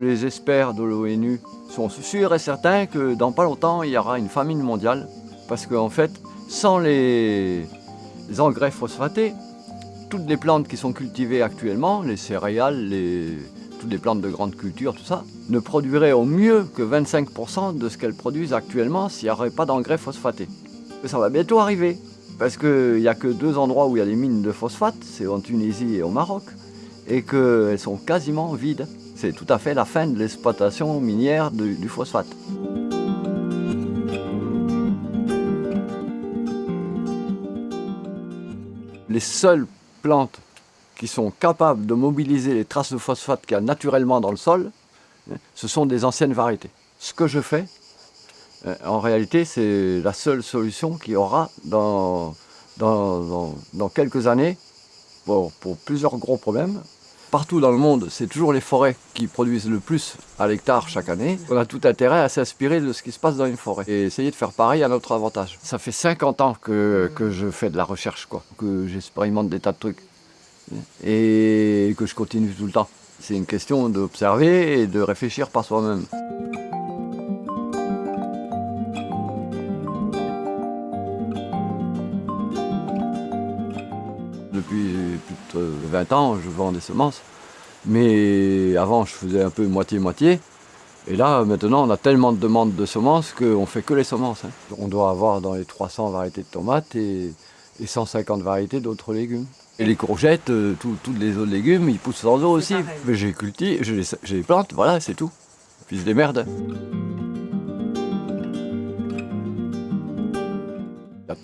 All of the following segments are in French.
Les experts de l'ONU sont sûrs et certains que dans pas longtemps, il y aura une famine mondiale. Parce qu'en fait, sans les engrais phosphatés, toutes les plantes qui sont cultivées actuellement, les céréales, toutes les plantes de grande culture, tout ça, ne produiraient au mieux que 25% de ce qu'elles produisent actuellement s'il n'y aurait pas d'engrais phosphatés. ça va bientôt arriver, parce qu'il n'y a que deux endroits où il y a des mines de phosphate, c'est en Tunisie et au Maroc, et qu'elles sont quasiment vides. C'est tout à fait la fin de l'exploitation minière du phosphate. Les seules plantes qui sont capables de mobiliser les traces de phosphate qu'il y a naturellement dans le sol, hein, ce sont des anciennes variétés. Ce que je fais, euh, en réalité, c'est la seule solution qu'il y aura dans, dans, quelques années pour plusieurs gros problèmes partout dans le monde, c'est toujours les forêts qui produisent le plus à l'hectare chaque année. On a tout intérêt à s'inspirer de ce qui se passe dans une forêt et essayer de faire pareil à notre avantage. Ça fait 50 ans que, je fais de la recherche, que j'expérimente des tas de trucs et que je continue tout le temps. C'est une question d'observer et de réfléchir par soi-même. Plus de 20 ans, je vends des semences. Mais avant, je faisais un peu moitié-moitié. Et là, maintenant, on a tellement de demandes de semences qu'on ne fait que les semences. Hein. On doit avoir dans les 300 variétés de tomates et, 150 variétés d'autres légumes. Et les courgettes, euh, tous les autres légumes, ils poussent sans eau aussi. Mais j'ai cultivé, je les, plante, voilà, c'est tout. Puis je les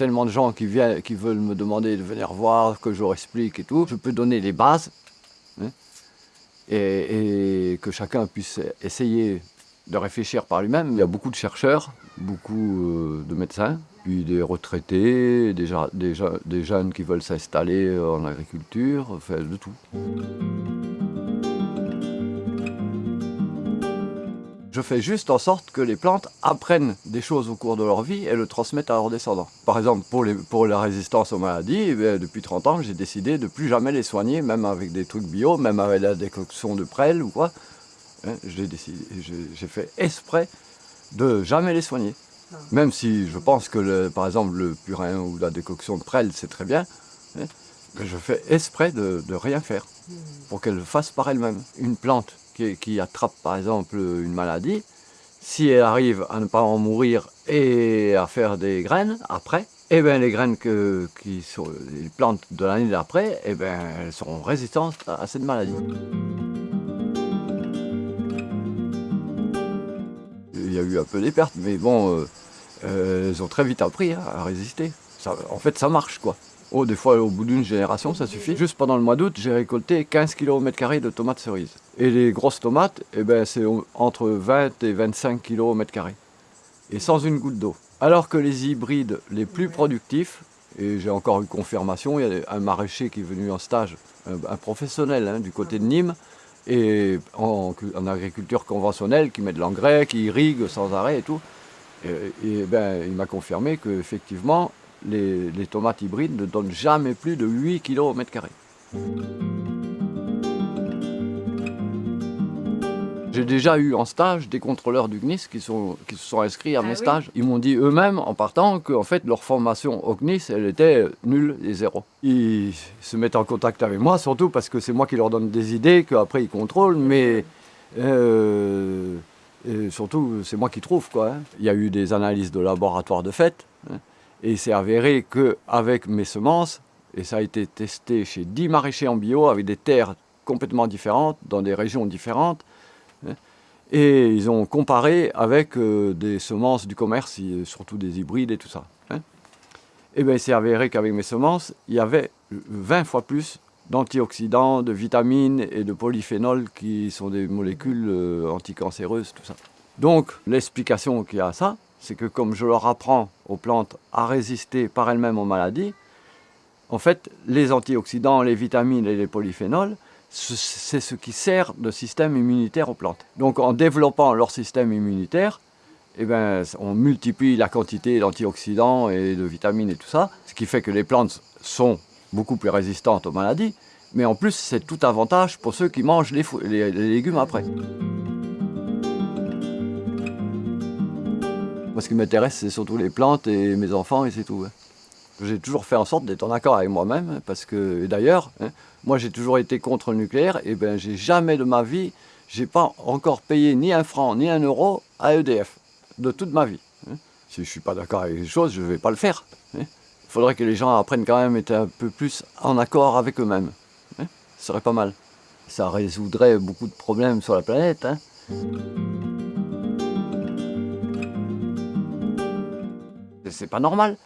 tellement de gens qui, viennent, qui veulent me demander de venir voir, que je leur explique et tout. Je peux donner les bases hein, et, que chacun puisse essayer de réfléchir par lui-même. Il y a beaucoup de chercheurs, beaucoup euh, de médecins, puis des retraités, des, des jeunes qui veulent s'installer en agriculture, enfin de tout. Je fais juste en sorte que les plantes apprennent des choses au cours de leur vie et le transmettent à leurs descendants. Par exemple, pour, les, pour la résistance aux maladies, eh depuis 30 ans, j'ai décidé de plus jamais les soigner, même avec des trucs bio, même avec la décoction de prêle ou quoi. Hein, j'ai fait exprès de jamais les soigner. Ah. Même si je pense que, par exemple, le purin ou la décoction de prêle, c'est très bien, hein, je fais exprès de, de rien faire hmm. pour qu'elle fasse par elle-même. Une plante qui, attrape par exemple une maladie, si elle arrive à ne pas en mourir et à faire des graines après, eh bien les graines que, qui sont les plantes de l'année d'après, eh bien elles seront résistantes à cette maladie. Il y a eu un peu des pertes, mais bon, euh, euh, elles ont très vite appris hein, à résister. en fait, ça marche quoi. Oh, des fois, au bout d'une génération, ça suffit. Juste pendant le mois d'août, j'ai récolté 15 kg au mètre carré de tomates cerises. Et les grosses tomates, eh ben, c'est entre 20 et 25 kg au mètre carré. Et sans une goutte d'eau. Alors que les hybrides les plus productifs, et j'ai encore eu confirmation, il y a un maraîcher qui est venu en stage, un, professionnel hein, du côté de Nîmes, et en, agriculture conventionnelle, qui met de l'engrais, qui irrigue sans arrêt et tout. Et, ben, il m'a confirmé qu'effectivement, les, les, tomates hybrides ne donnent jamais plus de 8 kg au mètre carré. J'ai déjà eu en stage des contrôleurs du GNIS qui, sont, qui se sont inscrits à ah mes stages. Ils m'ont dit eux-mêmes, en partant, que fait, leur formation au GNIS, elle était nulle et zéro. Ils se mettent en contact avec moi, surtout parce que c'est moi qui leur donne des idées, qu'après ils contrôlent, mais euh, surtout, c'est moi qui trouve. Quoi, hein. Il y a eu des analyses de laboratoire de fait, hein, et il s'est avéré qu'avec mes semences, et ça a été testé chez 10 maraîchers en bio, avec des terres complètement différentes, dans des régions différentes, Hein. Et ils ont comparé avec euh, des semences du commerce, surtout des hybrides et tout ça. Hein. Et bien il s'est avéré qu'avec mes semences, il y avait 20 fois plus d'antioxydants, de vitamines et de polyphénols qui sont des molécules euh, anticancéreuses, tout ça. Donc l'explication qu'il y a à ça, c'est que comme je leur apprends aux plantes à résister par elles-mêmes aux maladies, en fait, les antioxydants, les vitamines et les polyphénols, c'est ce qui sert de système immunitaire aux plantes. Donc en développant leur système immunitaire, eh ben, on multiplie la quantité d'antioxydants et de vitamines et tout ça, ce qui fait que les plantes sont beaucoup plus résistantes aux maladies, mais en plus c'est tout avantage pour ceux qui mangent les, les légumes après. Ce qui m'intéresse, c'est surtout les plantes et mes enfants, et c'est tout. J'ai toujours fait en sorte d'être en accord avec moi-même, parce que, d'ailleurs, hein, moi j'ai toujours été contre le nucléaire, et ben j'ai jamais de ma vie, j'ai pas encore payé ni un franc, ni un euro à EDF, de toute ma vie. Hein. Si je suis pas d'accord avec les choses, je vais pas le faire. Hein. Il faudrait que les gens apprennent quand même à être un peu plus en accord avec eux-mêmes. Ce serait pas mal. Ça résoudrait beaucoup de problèmes sur la planète. C'est pas normal.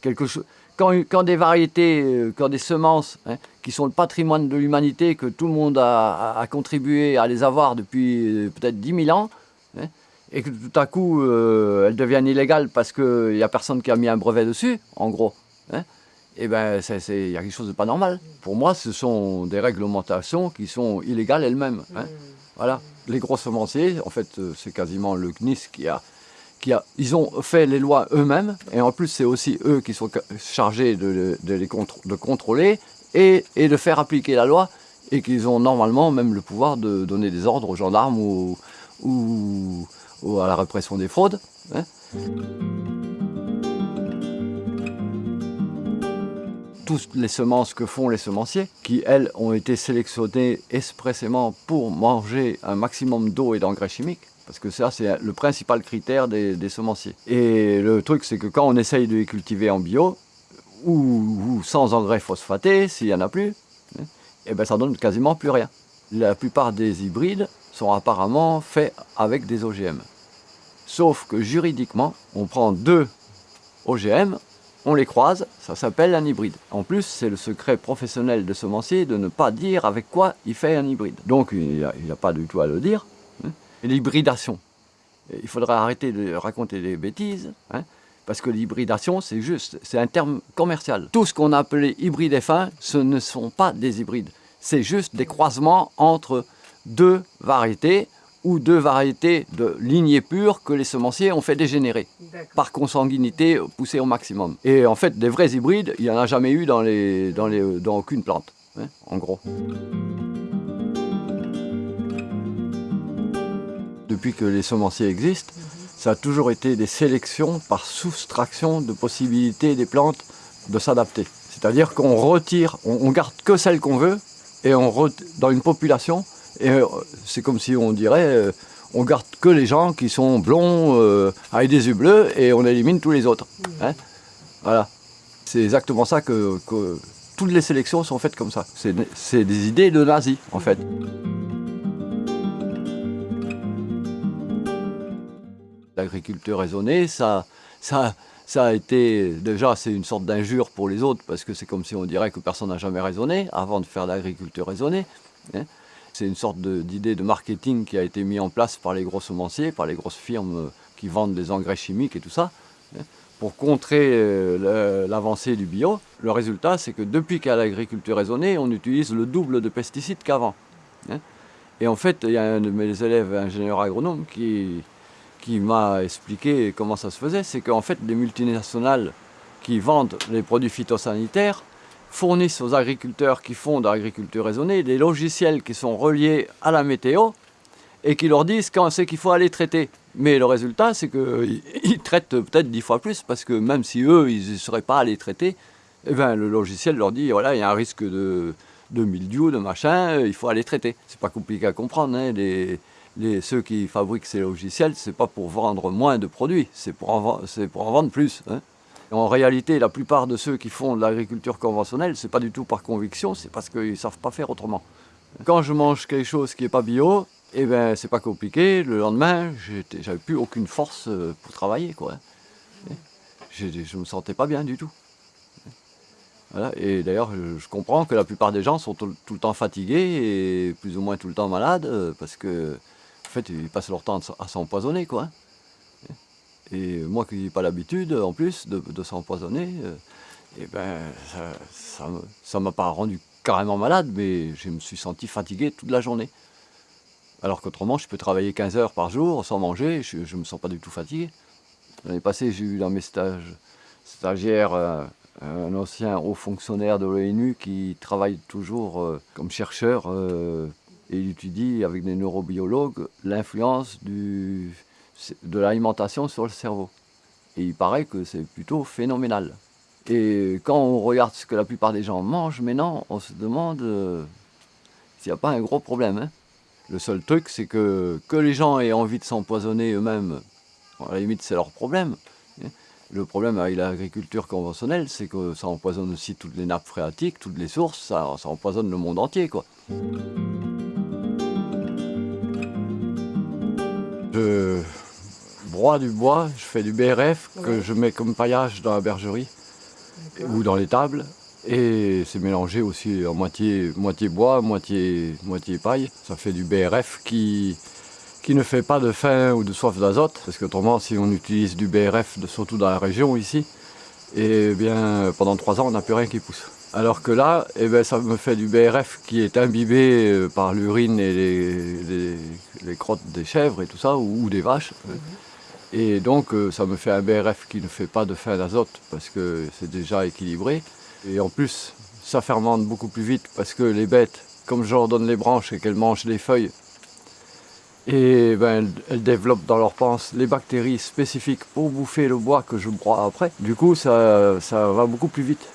Quelque chose quand, des variétés, euh, quand des semences hein, qui sont le patrimoine de l'humanité, que tout le monde a, contribué à les avoir depuis euh, peut-être 10 000 ans, hein, et que tout à coup euh, elles deviennent illégales parce qu'il n'y a personne qui a mis un brevet dessus, en gros, hein, et eh ben il y a quelque chose de pas normal. Pour moi, ce sont des réglementations qui sont illégales elles-mêmes. Voilà. Les gros semenciers, en fait, c'est quasiment le CNIS qui a ils ont fait les lois eux-mêmes, et en plus c'est aussi eux qui sont chargés de, les contrôler et, de faire appliquer la loi, et qu'ils ont normalement même le pouvoir de donner des ordres aux gendarmes ou, ou, à la répression des fraudes. Hein. Toutes les semences que font les semenciers, qui elles ont été sélectionnées expressément pour manger un maximum d'eau et d'engrais chimiques, parce que ça, c'est le principal critère des, semenciers. Et le truc, c'est que quand on essaye de les cultiver en bio, ou, sans engrais phosphatés, s'il n'y en a plus, et hein, eh ben ça donne quasiment plus rien. La plupart des hybrides sont apparemment faits avec des OGM. Sauf que juridiquement, on prend deux OGM, on les croise, ça s'appelle un hybride. En plus, c'est le secret professionnel de semencier de ne pas dire avec quoi il fait un hybride. Donc il n'y a, pas du tout à le dire, l'hybridation. Il faudrait arrêter de raconter des bêtises, hein, parce que l'hybridation, c'est juste, c'est un terme commercial. Tout ce qu'on a appelé hybride F1, ce ne sont pas des hybrides. C'est juste des croisements entre deux variétés ou deux variétés de lignées pures que les semenciers ont fait dégénérer par consanguinité poussée au maximum. Et en fait, des vrais hybrides, il n'y en a jamais eu dans, les, dans, les, dans aucune plante, hein, en gros. Depuis que les semenciers existent, ça a toujours été des sélections par soustraction de possibilités des plantes de s'adapter. C'est-à-dire qu'on retire, on, garde que celles qu'on veut, et on dans une population, et euh, c'est comme si on dirait, euh, on garde que les gens qui sont blonds, euh, avec des yeux bleus, et on élimine tous les autres. Hein. voilà. C'est exactement ça que, que, toutes les sélections sont faites comme ça. C'est des idées de nazis, en fait. L'agriculture raisonnée, ça, ça, ça a été, déjà c'est une sorte d'injure pour les autres, parce que c'est comme si on dirait que personne n'a jamais raisonné avant de faire l'agriculture raisonnée. Hein. C'est une sorte d'idée de, marketing qui a été mis en place par les gros semenciers, par les grosses firmes qui vendent des engrais chimiques et tout ça, hein, pour contrer euh, l'avancée du bio. Le résultat, c'est que depuis qu'il y a l'agriculture raisonnée, on utilise le double de pesticides qu'avant. Hein. Et en fait, il y a un de mes élèves ingénieurs agronomes qui, qui m'a expliqué comment ça se faisait, c'est qu'en fait, les multinationales qui vendent les produits phytosanitaires fournissent aux agriculteurs qui font de l'agriculture raisonnée des logiciels qui sont reliés à la météo et qui leur disent quand c'est qu'il faut aller traiter. Mais le résultat, c'est qu'ils traitent peut-être dix fois plus parce que même si eux, ils ne seraient pas allés traiter, eh ben, le logiciel leur dit voilà, il y a un risque de, de mildiou, de machin, il faut aller traiter. C'est pas compliqué à comprendre. Hein, ceux qui fabriquent ces logiciels, ce n'est pas pour vendre moins de produits, c'est pour, en, vendre plus. Hein. En réalité, la plupart de ceux qui font de l'agriculture conventionnelle, ce n'est pas du tout par conviction, c'est parce qu'ils ne savent pas faire autrement. Quand je mange quelque chose qui n'est pas bio, eh ben, c'est pas compliqué, le lendemain, j'avais plus aucune force euh, pour travailler. Quoi. Hein. Je ne me sentais pas bien du tout. Et d'ailleurs, je comprends que la plupart des gens sont tout, le temps fatigués et plus ou moins tout le temps malades euh, parce que fait, ils passent leur temps à s'empoisonner, quoi. Et moi qui n'ai pas l'habitude, en plus, de, s'empoisonner, euh, eh ben, ça ne m'a pas rendu carrément malade, mais je me suis senti fatigué toute la journée. Alors qu'autrement, je peux travailler 15 heures par jour sans manger, je ne me sens pas du tout fatigué. L'année passée, j'ai eu dans mes stages stagiaires euh, un ancien haut fonctionnaire de l'ONU qui travaille toujours euh, comme chercheur et il étudie avec des neurobiologues l'influence de l'alimentation sur le cerveau. Et il paraît que c'est plutôt phénoménal. Et quand on regarde ce que la plupart des gens mangent maintenant, on se demande euh, s'il n'y a pas un gros problème. Hein. Le seul truc, c'est que, que les gens aient envie de s'empoisonner eux-mêmes, à la limite c'est leur problème. Hein. Le problème avec l'agriculture conventionnelle, c'est que ça empoisonne aussi toutes les nappes phréatiques, toutes les sources, ça, ça empoisonne le monde entier. quoi. Je broie du bois, je fais du BRF que je mets comme paillage dans la bergerie ou dans les tables. Et c'est mélangé aussi en moitié, moitié bois, moitié, moitié paille. Ça fait du BRF qui, qui ne fait pas de faim ou de soif d'azote. Parce qu'autrement, si on utilise du BRF, surtout dans la région ici, et eh bien, pendant trois ans, on n'a plus rien qui pousse. Alors que là, eh bien, ça me fait du BRF qui est imbibé euh, par l'urine et les, les, crottes des chèvres et tout ça, ou, des vaches. Mhm. Et donc, euh, ça me fait un BRF qui ne fait pas de fin d'azote parce que c'est déjà équilibré. Et en plus, ça fermente beaucoup plus vite parce que les bêtes, comme je leur donne les branches et qu'elles mangent les feuilles, et ben, elles, développent dans leur panse les bactéries spécifiques pour bouffer le bois que je broie après. Du coup, ça, ça va beaucoup plus vite.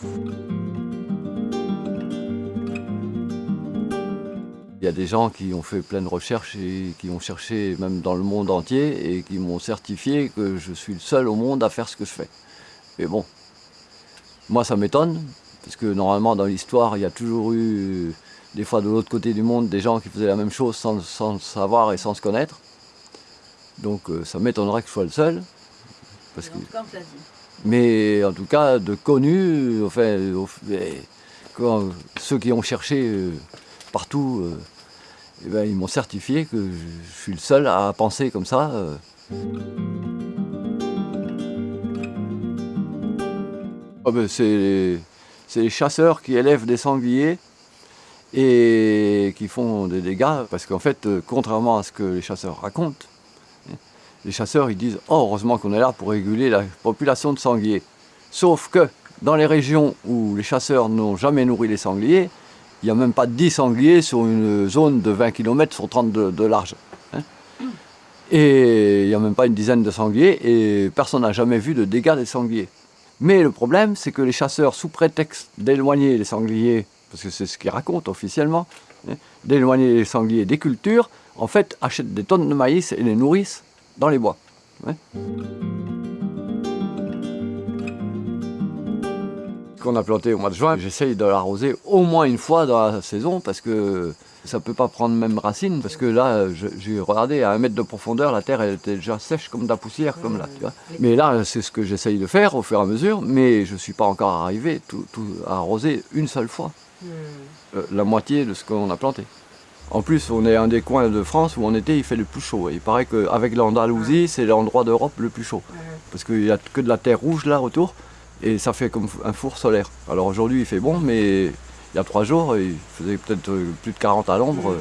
Il y a des gens qui ont fait plein de recherches et qui ont cherché même dans le monde entier et qui m'ont certifié que je suis le seul au monde à faire ce que je fais. Mais bon, moi ça m'étonne, parce que normalement dans l'histoire il y a toujours eu, des fois de l'autre côté du monde, des gens qui faisaient la même chose sans, sans savoir et sans se connaître. Donc euh, ça m'étonnerait que je sois le seul. Parce que... Mais en tout cas, de connus, enfin, ceux qui ont cherché euh, partout, euh, eh ben, ils m'ont certifié que je suis le seul à penser comme ça. Euh. Ah ben, c'est les chasseurs qui élèvent des sangliers et qui font des dégâts, parce qu'en fait, euh, contrairement à ce que les chasseurs racontent, hein, les chasseurs disent oh, heureusement qu'on est là pour réguler la population de sangliers ». Sauf que dans les régions où les chasseurs n'ont jamais nourri les sangliers, il n'y a même pas 10 sangliers sur une zone de 20 km sur 30 de, large. Hein. Et il n'y a même pas une dizaine de sangliers et personne n'a jamais vu de dégâts des sangliers. Mais le problème, c'est que les chasseurs, sous prétexte d'éloigner les sangliers, parce que c'est ce qu'ils racontent officiellement, hein, d'éloigner les sangliers des cultures, en fait, achètent des tonnes de maïs et les nourrissent dans les bois. Hein qu'on a planté au mois de juin, j'essaye de l'arroser au moins une fois dans la saison parce que ça ne peut pas prendre même racine parce que là, j'ai regardé à un mètre de profondeur, la terre elle était déjà sèche comme de la poussière, comme là, tu vois. Mais là, c'est ce que j'essaye de faire au fur et à mesure, mais je ne suis pas encore arrivé tout, à arroser une seule fois hmm. euh, la moitié de ce qu'on a planté. En plus, on est un des coins de France où en été il fait le plus chaud. il paraît qu'avec l'Andalousie, c'est l'endroit d'Europe le plus chaud. Parce qu'il n'y a que de la terre rouge là autour et ça fait comme un four solaire. Alors aujourd'hui il fait bon, mais il y a trois jours, il faisait peut-être euh, plus de 40 à l'ombre.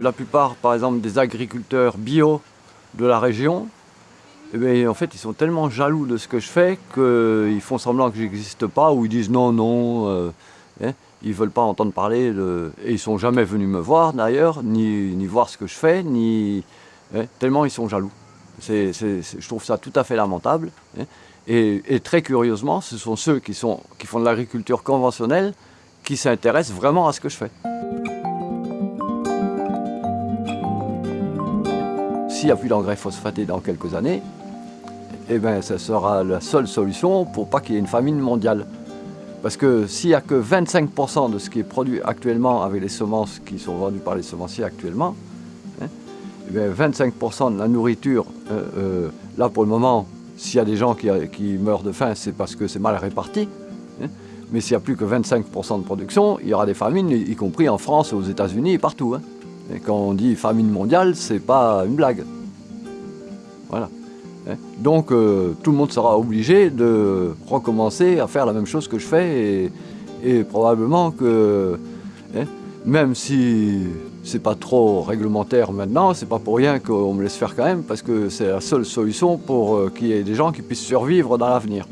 La plupart, par exemple, des agriculteurs bio de la région, eh en fait, ils sont tellement jaloux de ce que je fais qu'ils font semblant que j'existe pas, ou ils disent non, non, euh, hein, ils ne veulent pas entendre parler, de... et ils sont jamais venus me voir d'ailleurs, ni, ni, voir ce que je fais, ni... Hein, tellement ils sont jaloux je trouve ça tout à fait lamentable. Hein. Et, très curieusement, ce sont ceux qui, font de l'agriculture conventionnelle qui s'intéressent vraiment à ce que je fais. S'il n'y a plus d'engrais phosphatés dans quelques années, eh ben, ça sera la seule solution pour pas qu'il y ait une famine mondiale. Parce que s'il n'y a que 25% de ce qui est produit actuellement avec les semences qui sont vendues par les semenciers actuellement, 25% eh de la nourriture, euh, euh, là pour le moment, s'il y a des gens qui, meurent de faim, c'est parce que c'est mal réparti. Hein. Mais s'il n'y a plus que 25% de production, il y aura des famines, y compris en France, aux États-Unis et partout. Hein. Et quand on dit famine mondiale, c'est pas une blague. Voilà. Hein. Donc euh, tout le monde sera obligé de recommencer à faire la même chose que je fais et probablement que même si c'est pas trop réglementaire maintenant, c'est pas pour rien qu'on me laisse faire quand même, parce que c'est la seule solution pour euh, qu'il y ait des gens qui puissent survivre dans l'avenir.